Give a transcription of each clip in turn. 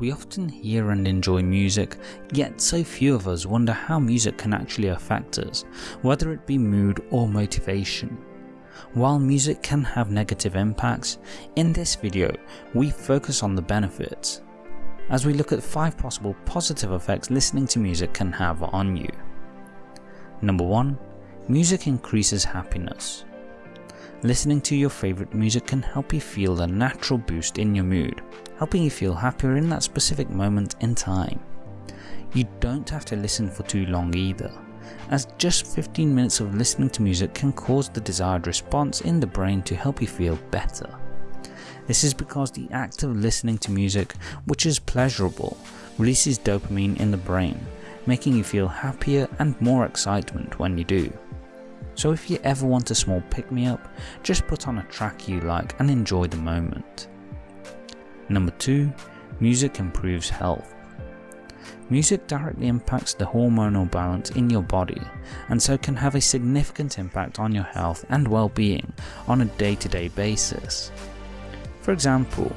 We often hear and enjoy music, yet so few of us wonder how music can actually affect us, whether it be mood or motivation. While music can have negative impacts, in this video we focus on the benefits, as we look at 5 possible positive effects listening to music can have on you. Number 1. Music increases happiness. Listening to your favourite music can help you feel a natural boost in your mood, helping you feel happier in that specific moment in time. You don't have to listen for too long either, as just 15 minutes of listening to music can cause the desired response in the brain to help you feel better. This is because the act of listening to music, which is pleasurable, releases dopamine in the brain, making you feel happier and more excitement when you do. So if you ever want a small pick me up, just put on a track you like and enjoy the moment. Number 2. Music improves health. Music directly impacts the hormonal balance in your body and so can have a significant impact on your health and well-being on a day-to-day -day basis. For example,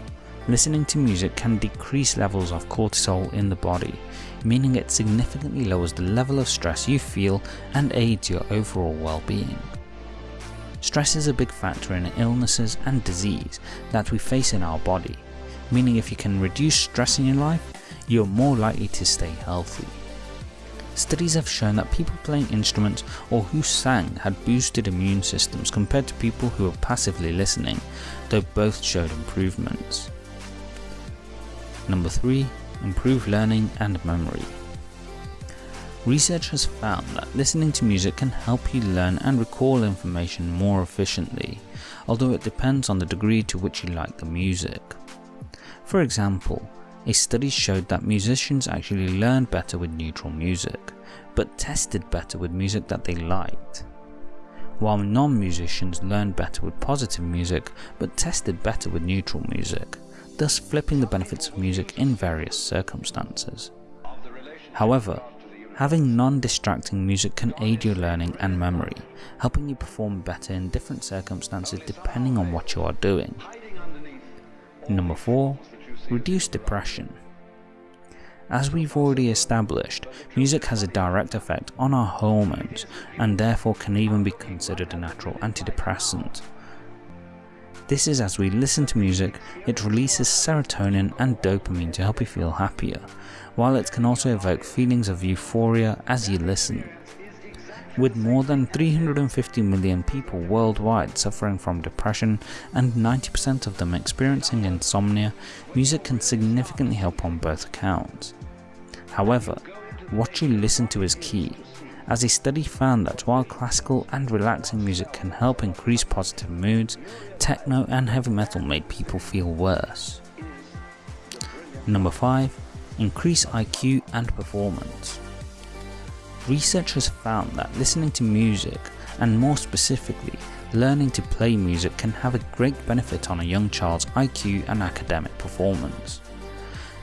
listening to music can decrease levels of cortisol in the body, meaning it significantly lowers the level of stress you feel and aids your overall well-being. Stress is a big factor in illnesses and disease that we face in our body, meaning if you can reduce stress in your life, you're more likely to stay healthy. Studies have shown that people playing instruments or who sang had boosted immune systems compared to people who were passively listening, though both showed improvements. Number 3. Improve learning and memory. Research has found that listening to music can help you learn and recall information more efficiently, although it depends on the degree to which you like the music. For example, a study showed that musicians actually learned better with neutral music, but tested better with music that they liked. While non-musicians learned better with positive music, but tested better with neutral music, thus flipping the benefits of music in various circumstances. However, having non-distracting music can aid your learning and memory, helping you perform better in different circumstances depending on what you are doing. Number 4 reduce depression. As we've already established, music has a direct effect on our hormones and therefore can even be considered a natural antidepressant. This is as we listen to music, it releases serotonin and dopamine to help you feel happier, while it can also evoke feelings of euphoria as you listen. With more than 350 million people worldwide suffering from depression and 90% of them experiencing insomnia, music can significantly help on both accounts. However, what you listen to is key, as a study found that while classical and relaxing music can help increase positive moods, techno and heavy metal made people feel worse. Number 5. Increase IQ and performance. Research has found that listening to music, and more specifically, learning to play music can have a great benefit on a young child's IQ and academic performance.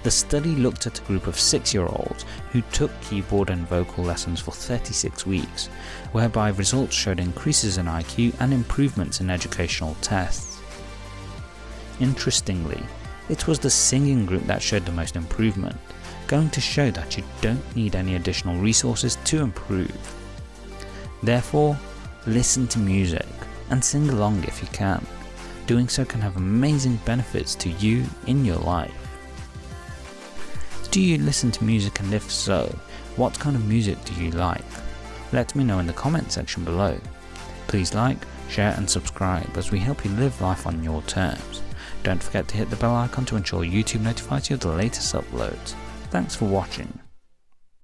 The study looked at a group of 6 year olds who took keyboard and vocal lessons for 36 weeks, whereby results showed increases in IQ and improvements in educational tests. Interestingly, it was the singing group that showed the most improvement, going to show that you don't need any additional resources to improve. Therefore, listen to music and sing along if you can. Doing so can have amazing benefits to you in your life. Do you listen to music and if so, what kind of music do you like? Let me know in the comment section below. Please like, share and subscribe as we help you live life on your terms. Don't forget to hit the bell icon to ensure YouTube notifies you of the latest uploads. Thanks for watching.